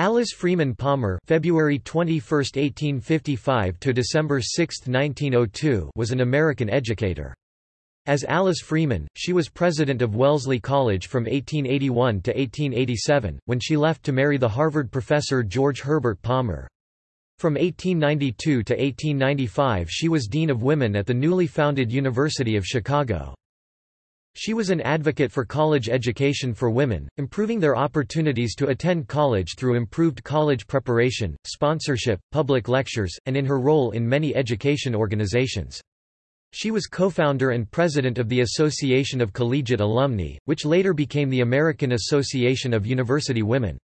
Alice Freeman Palmer February 21, 1855 to December 6, 1902 was an American educator. As Alice Freeman, she was president of Wellesley College from 1881 to 1887, when she left to marry the Harvard professor George Herbert Palmer. From 1892 to 1895 she was Dean of Women at the newly founded University of Chicago. She was an advocate for college education for women, improving their opportunities to attend college through improved college preparation, sponsorship, public lectures, and in her role in many education organizations. She was co-founder and president of the Association of Collegiate Alumni, which later became the American Association of University Women.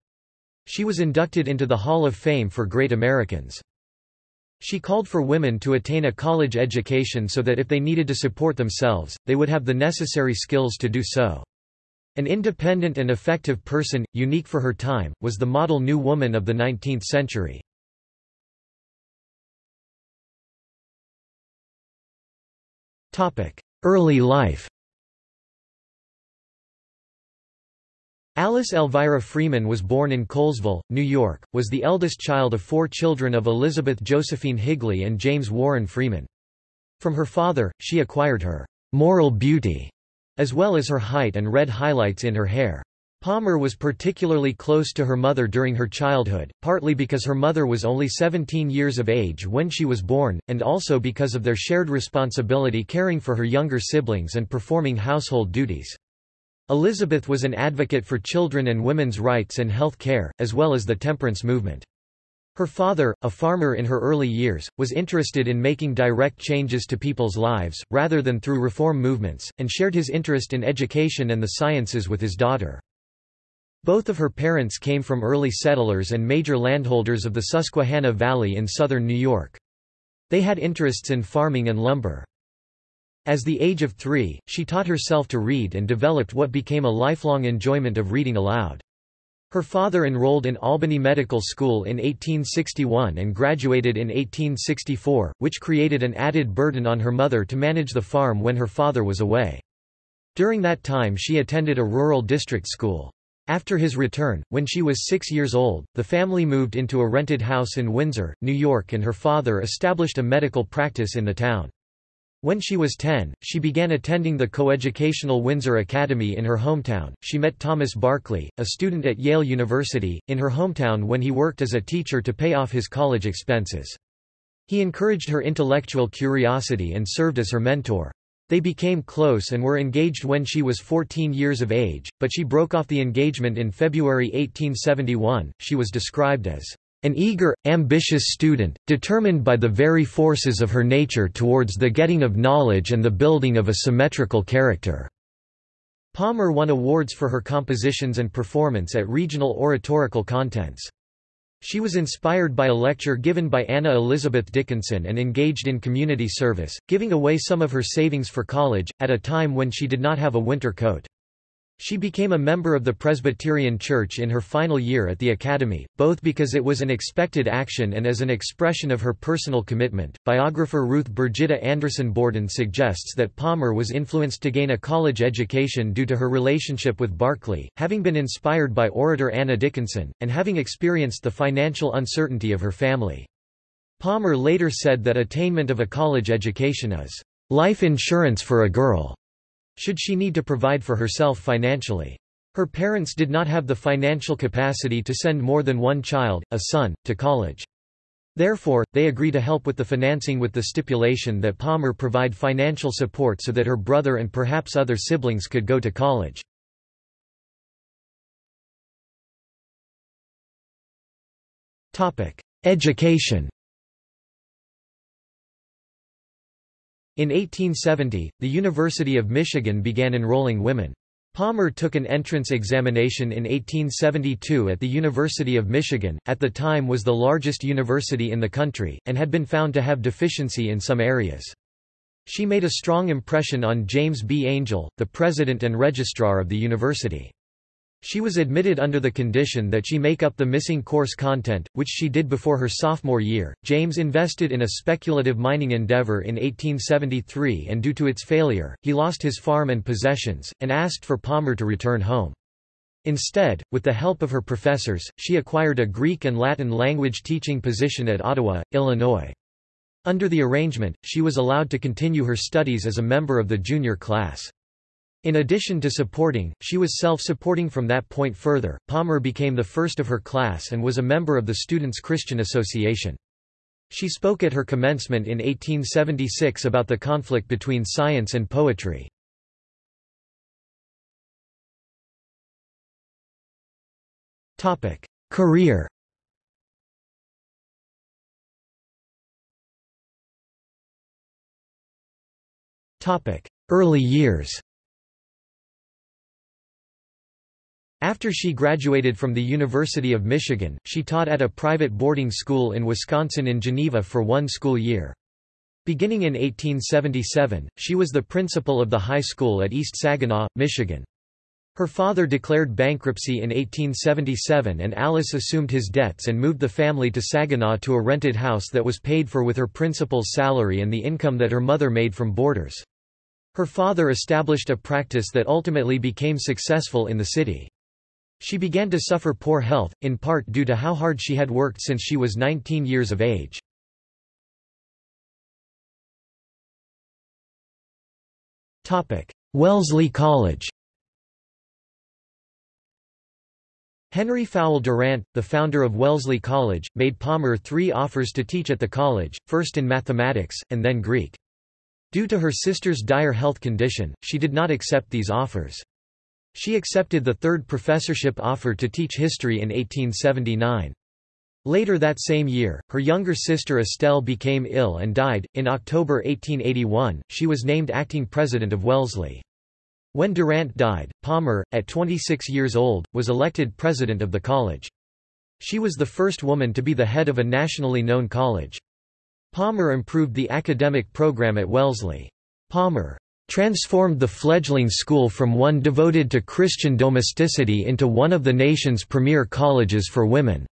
She was inducted into the Hall of Fame for Great Americans. She called for women to attain a college education so that if they needed to support themselves, they would have the necessary skills to do so. An independent and effective person, unique for her time, was the model new woman of the 19th century. Early life Alice Elvira Freeman was born in Colesville, New York, was the eldest child of four children of Elizabeth Josephine Higley and James Warren Freeman. From her father, she acquired her moral beauty, as well as her height and red highlights in her hair. Palmer was particularly close to her mother during her childhood, partly because her mother was only 17 years of age when she was born, and also because of their shared responsibility caring for her younger siblings and performing household duties. Elizabeth was an advocate for children and women's rights and health care, as well as the temperance movement. Her father, a farmer in her early years, was interested in making direct changes to people's lives, rather than through reform movements, and shared his interest in education and the sciences with his daughter. Both of her parents came from early settlers and major landholders of the Susquehanna Valley in southern New York. They had interests in farming and lumber. As the age of three, she taught herself to read and developed what became a lifelong enjoyment of reading aloud. Her father enrolled in Albany Medical School in 1861 and graduated in 1864, which created an added burden on her mother to manage the farm when her father was away. During that time she attended a rural district school. After his return, when she was six years old, the family moved into a rented house in Windsor, New York and her father established a medical practice in the town. When she was 10, she began attending the coeducational Windsor Academy in her hometown. She met Thomas Barclay, a student at Yale University, in her hometown when he worked as a teacher to pay off his college expenses. He encouraged her intellectual curiosity and served as her mentor. They became close and were engaged when she was 14 years of age, but she broke off the engagement in February 1871. She was described as an eager, ambitious student, determined by the very forces of her nature towards the getting of knowledge and the building of a symmetrical character." Palmer won awards for her compositions and performance at regional oratorical contents. She was inspired by a lecture given by Anna Elizabeth Dickinson and engaged in community service, giving away some of her savings for college, at a time when she did not have a winter coat. She became a member of the Presbyterian Church in her final year at the Academy, both because it was an expected action and as an expression of her personal commitment. Biographer Ruth Birgitta Anderson Bordin suggests that Palmer was influenced to gain a college education due to her relationship with Barclay, having been inspired by orator Anna Dickinson, and having experienced the financial uncertainty of her family. Palmer later said that attainment of a college education is life insurance for a girl should she need to provide for herself financially. Her parents did not have the financial capacity to send more than one child, a son, to college. Therefore, they agree to help with the financing with the stipulation that Palmer provide financial support so that her brother and perhaps other siblings could go to college. Education In 1870, the University of Michigan began enrolling women. Palmer took an entrance examination in 1872 at the University of Michigan, at the time was the largest university in the country, and had been found to have deficiency in some areas. She made a strong impression on James B. Angell, the president and registrar of the university. She was admitted under the condition that she make up the missing course content, which she did before her sophomore year. James invested in a speculative mining endeavor in 1873 and due to its failure, he lost his farm and possessions, and asked for Palmer to return home. Instead, with the help of her professors, she acquired a Greek and Latin language teaching position at Ottawa, Illinois. Under the arrangement, she was allowed to continue her studies as a member of the junior class. In addition to supporting, she was self-supporting from that point further. Palmer became the first of her class and was a member of the Students' Christian Association. She spoke at her commencement in 1876 about the conflict between science and poetry. Topic: Career Topic: Early years After she graduated from the University of Michigan, she taught at a private boarding school in Wisconsin in Geneva for one school year. Beginning in 1877, she was the principal of the high school at East Saginaw, Michigan. Her father declared bankruptcy in 1877 and Alice assumed his debts and moved the family to Saginaw to a rented house that was paid for with her principal's salary and the income that her mother made from boarders. Her father established a practice that ultimately became successful in the city. She began to suffer poor health, in part due to how hard she had worked since she was 19 years of age. Wellesley College Henry Fowle Durant, the founder of Wellesley College, made Palmer three offers to teach at the college, first in mathematics, and then Greek. Due to her sister's dire health condition, she did not accept these offers. She accepted the third professorship offer to teach history in 1879. Later that same year, her younger sister Estelle became ill and died. In October 1881, she was named acting president of Wellesley. When Durant died, Palmer, at 26 years old, was elected president of the college. She was the first woman to be the head of a nationally known college. Palmer improved the academic program at Wellesley. Palmer transformed the fledgling school from one devoted to Christian domesticity into one of the nation's premier colleges for women.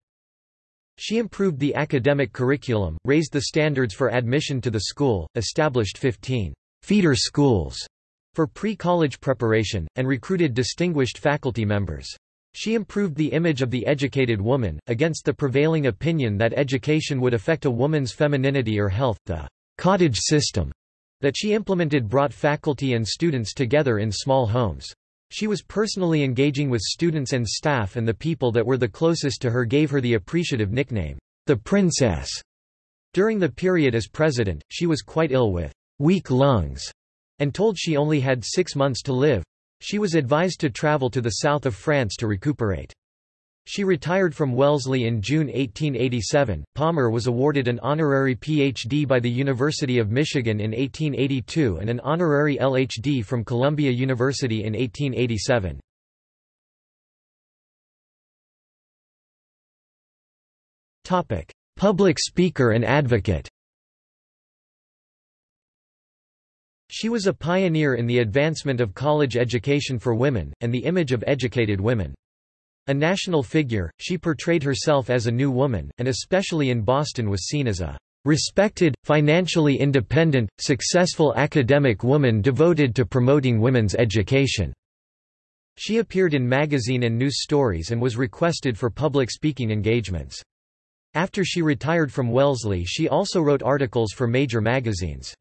She improved the academic curriculum, raised the standards for admission to the school, established 15 feeder schools for pre-college preparation, and recruited distinguished faculty members. She improved the image of the educated woman, against the prevailing opinion that education would affect a woman's femininity or health. The cottage system that she implemented brought faculty and students together in small homes. She was personally engaging with students and staff and the people that were the closest to her gave her the appreciative nickname, the Princess. During the period as president, she was quite ill with weak lungs and told she only had six months to live. She was advised to travel to the south of France to recuperate. She retired from Wellesley in June 1887. Palmer was awarded an honorary Ph.D. by the University of Michigan in 1882 and an honorary L.H.D. from Columbia University in 1887. Topic: Public speaker and advocate. She was a pioneer in the advancement of college education for women, and the image of educated women. A national figure, she portrayed herself as a new woman, and especially in Boston was seen as a respected, financially independent, successful academic woman devoted to promoting women's education. She appeared in magazine and news stories and was requested for public speaking engagements. After she retired from Wellesley she also wrote articles for major magazines.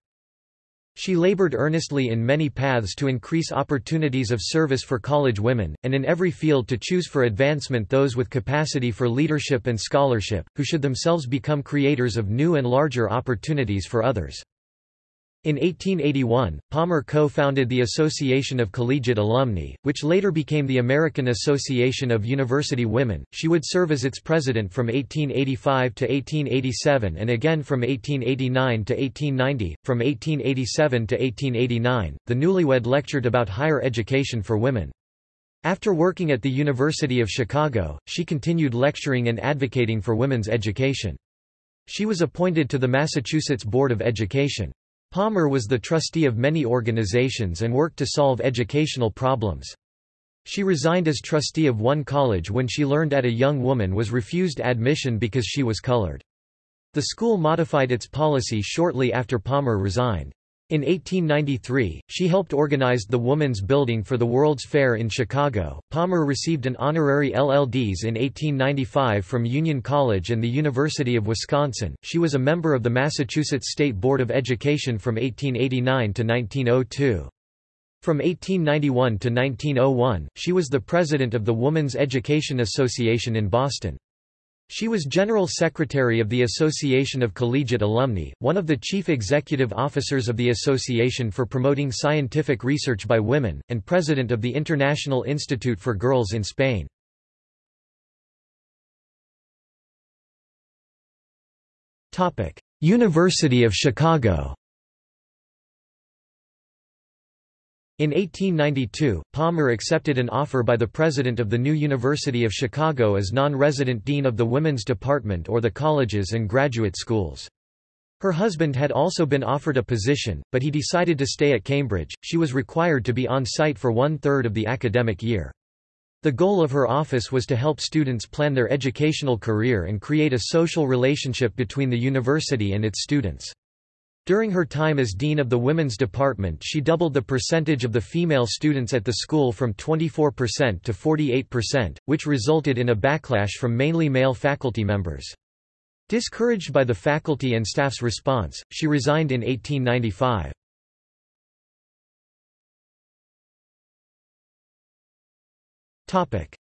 She labored earnestly in many paths to increase opportunities of service for college women, and in every field to choose for advancement those with capacity for leadership and scholarship, who should themselves become creators of new and larger opportunities for others. In 1881, Palmer co-founded the Association of Collegiate Alumni, which later became the American Association of University Women. She would serve as its president from 1885 to 1887 and again from 1889 to 1890. From 1887 to 1889, the newlywed lectured about higher education for women. After working at the University of Chicago, she continued lecturing and advocating for women's education. She was appointed to the Massachusetts Board of Education. Palmer was the trustee of many organizations and worked to solve educational problems. She resigned as trustee of one college when she learned at a young woman was refused admission because she was colored. The school modified its policy shortly after Palmer resigned. In 1893, she helped organize the Woman's Building for the World's Fair in Chicago. Palmer received an honorary LLDs in 1895 from Union College and the University of Wisconsin. She was a member of the Massachusetts State Board of Education from 1889 to 1902. From 1891 to 1901, she was the president of the Woman's Education Association in Boston. She was General Secretary of the Association of Collegiate Alumni, one of the chief executive officers of the Association for Promoting Scientific Research by Women, and President of the International Institute for Girls in Spain. University of Chicago In 1892, Palmer accepted an offer by the president of the new University of Chicago as non-resident dean of the Women's Department or the colleges and graduate schools. Her husband had also been offered a position, but he decided to stay at Cambridge. She was required to be on site for one-third of the academic year. The goal of her office was to help students plan their educational career and create a social relationship between the university and its students. During her time as dean of the women's department she doubled the percentage of the female students at the school from 24% to 48%, which resulted in a backlash from mainly male faculty members. Discouraged by the faculty and staff's response, she resigned in 1895.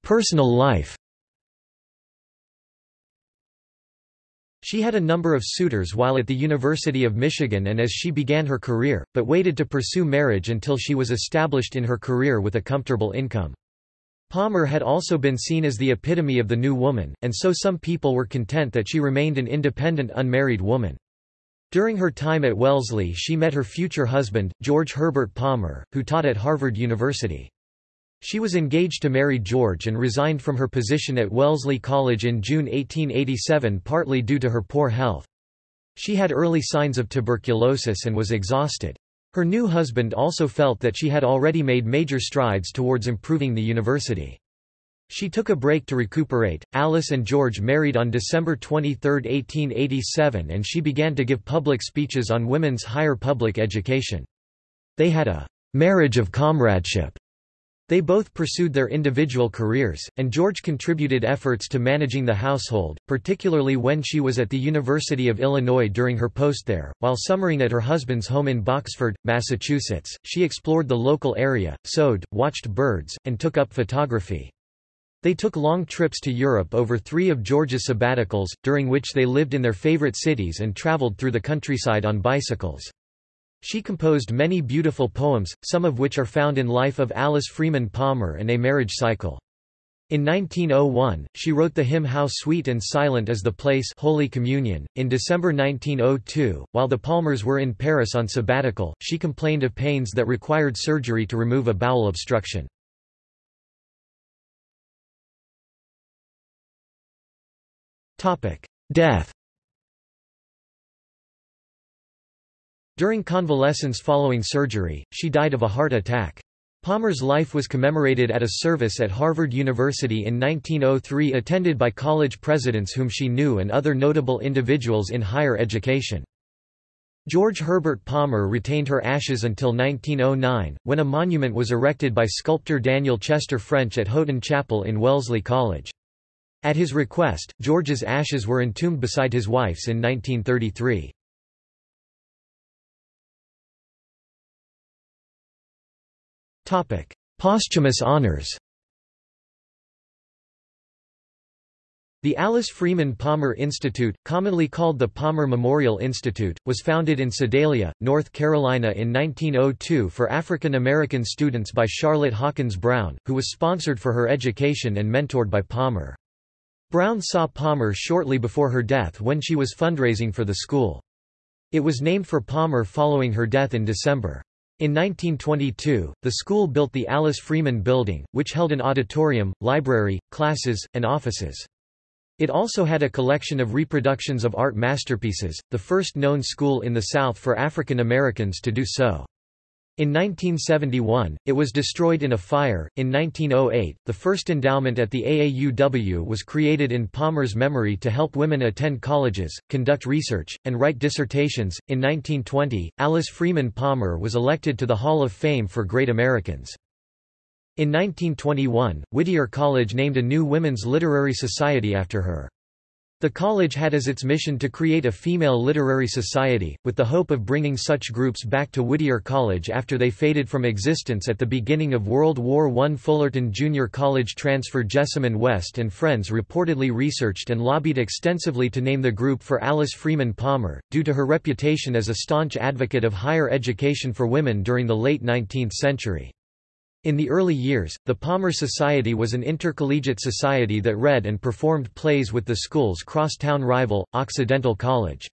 Personal life She had a number of suitors while at the University of Michigan and as she began her career, but waited to pursue marriage until she was established in her career with a comfortable income. Palmer had also been seen as the epitome of the new woman, and so some people were content that she remained an independent unmarried woman. During her time at Wellesley she met her future husband, George Herbert Palmer, who taught at Harvard University. She was engaged to marry George and resigned from her position at Wellesley College in June 1887 partly due to her poor health. She had early signs of tuberculosis and was exhausted. Her new husband also felt that she had already made major strides towards improving the university. She took a break to recuperate. Alice and George married on December 23, 1887 and she began to give public speeches on women's higher public education. They had a marriage of comradeship they both pursued their individual careers, and George contributed efforts to managing the household, particularly when she was at the University of Illinois during her post there. While summering at her husband's home in Boxford, Massachusetts, she explored the local area, sewed, watched birds, and took up photography. They took long trips to Europe over three of George's sabbaticals, during which they lived in their favorite cities and traveled through the countryside on bicycles. She composed many beautiful poems, some of which are found in Life of Alice Freeman Palmer and A Marriage Cycle. In 1901, she wrote the hymn How Sweet and Silent is the Place Holy Communion. In December 1902, while the Palmers were in Paris on sabbatical, she complained of pains that required surgery to remove a bowel obstruction. Death During convalescence following surgery, she died of a heart attack. Palmer's life was commemorated at a service at Harvard University in 1903 attended by college presidents whom she knew and other notable individuals in higher education. George Herbert Palmer retained her ashes until 1909, when a monument was erected by sculptor Daniel Chester French at Houghton Chapel in Wellesley College. At his request, George's ashes were entombed beside his wife's in 1933. Posthumous honors The Alice Freeman Palmer Institute, commonly called the Palmer Memorial Institute, was founded in Sedalia, North Carolina in 1902 for African American students by Charlotte Hawkins Brown, who was sponsored for her education and mentored by Palmer. Brown saw Palmer shortly before her death when she was fundraising for the school. It was named for Palmer following her death in December. In 1922, the school built the Alice Freeman Building, which held an auditorium, library, classes, and offices. It also had a collection of reproductions of art masterpieces, the first known school in the South for African Americans to do so. In 1971, it was destroyed in a fire. In 1908, the first endowment at the AAUW was created in Palmer's memory to help women attend colleges, conduct research, and write dissertations. In 1920, Alice Freeman Palmer was elected to the Hall of Fame for Great Americans. In 1921, Whittier College named a new Women's Literary Society after her. The college had as its mission to create a female literary society, with the hope of bringing such groups back to Whittier College after they faded from existence at the beginning of World War I. Fullerton Junior College transfer Jessamyn West and friends reportedly researched and lobbied extensively to name the group for Alice Freeman Palmer, due to her reputation as a staunch advocate of higher education for women during the late 19th century. In the early years, the Palmer Society was an intercollegiate society that read and performed plays with the school's crosstown rival, Occidental College.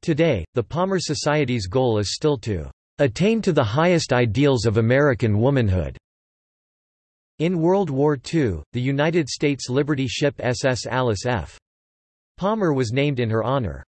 Today, the Palmer Society's goal is still to attain to the highest ideals of American womanhood. In World War II, the United States Liberty ship SS Alice F. Palmer was named in her honor.